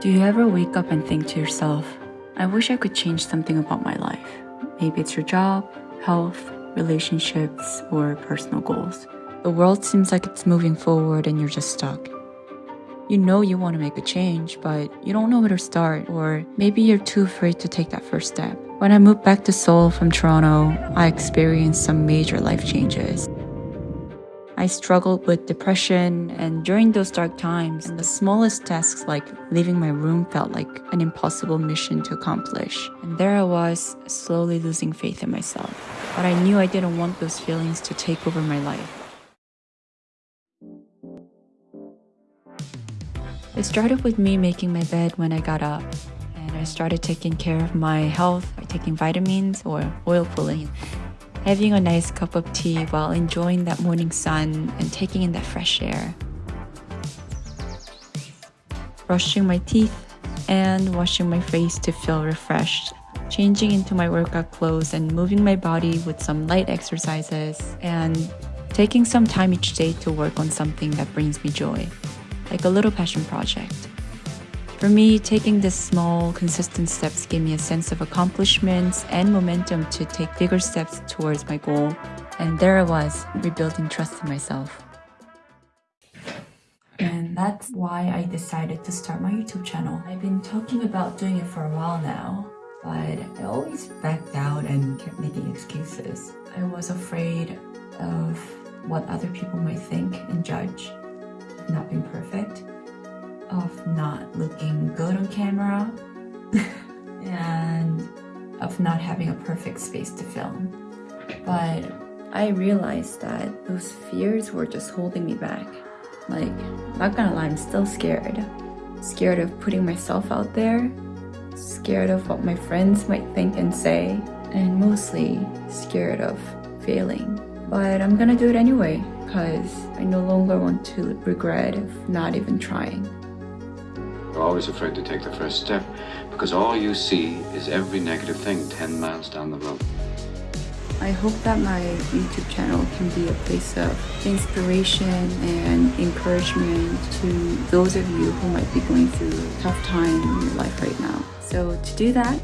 Do you ever wake up and think to yourself, I wish I could change something about my life? Maybe it's your job, health, relationships, or personal goals. The world seems like it's moving forward and you're just stuck. You know you want to make a change, but you don't know where to start, or maybe you're too afraid to take that first step. When I moved back to Seoul from Toronto, I experienced some major life changes. I struggled with depression, and during those dark times, the smallest tasks like leaving my room felt like an impossible mission to accomplish. And there I was, slowly losing faith in myself. But I knew I didn't want those feelings to take over my life. It started with me making my bed when I got up, and I started taking care of my health by taking vitamins or oil pulling having a nice cup of tea while enjoying that morning sun and taking in that fresh air. Brushing my teeth and washing my face to feel refreshed. Changing into my workout clothes and moving my body with some light exercises and taking some time each day to work on something that brings me joy, like a little passion project. For me, taking these small, consistent steps gave me a sense of accomplishments and momentum to take bigger steps towards my goal. And there I was, rebuilding trust in myself. And that's why I decided to start my YouTube channel. I've been talking about doing it for a while now, but I always backed out and kept making excuses. I was afraid of what other people might think and judge, not being perfect of not looking good on camera and of not having a perfect space to film. But I realized that those fears were just holding me back. Like, not gonna lie, I'm still scared. Scared of putting myself out there, scared of what my friends might think and say, and mostly scared of failing. But I'm gonna do it anyway, because I no longer want to regret of not even trying. You're always afraid to take the first step because all you see is every negative thing 10 miles down the road. I hope that my YouTube channel can be a place of inspiration and encouragement to those of you who might be going through a tough time in your life right now. So to do that,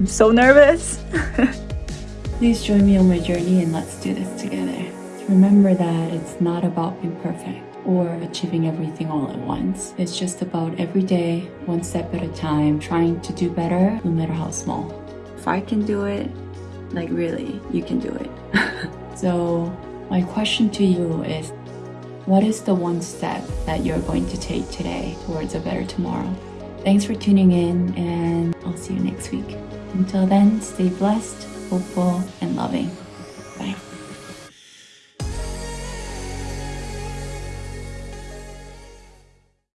I'm so nervous. Please join me on my journey and let's do this together. Remember that it's not about being perfect or achieving everything all at once. It's just about every day, one step at a time, trying to do better no matter how small. If I can do it, like really, you can do it. so my question to you is, what is the one step that you're going to take today towards a better tomorrow? Thanks for tuning in and I'll see you next week. Until then, stay blessed, hopeful, and loving.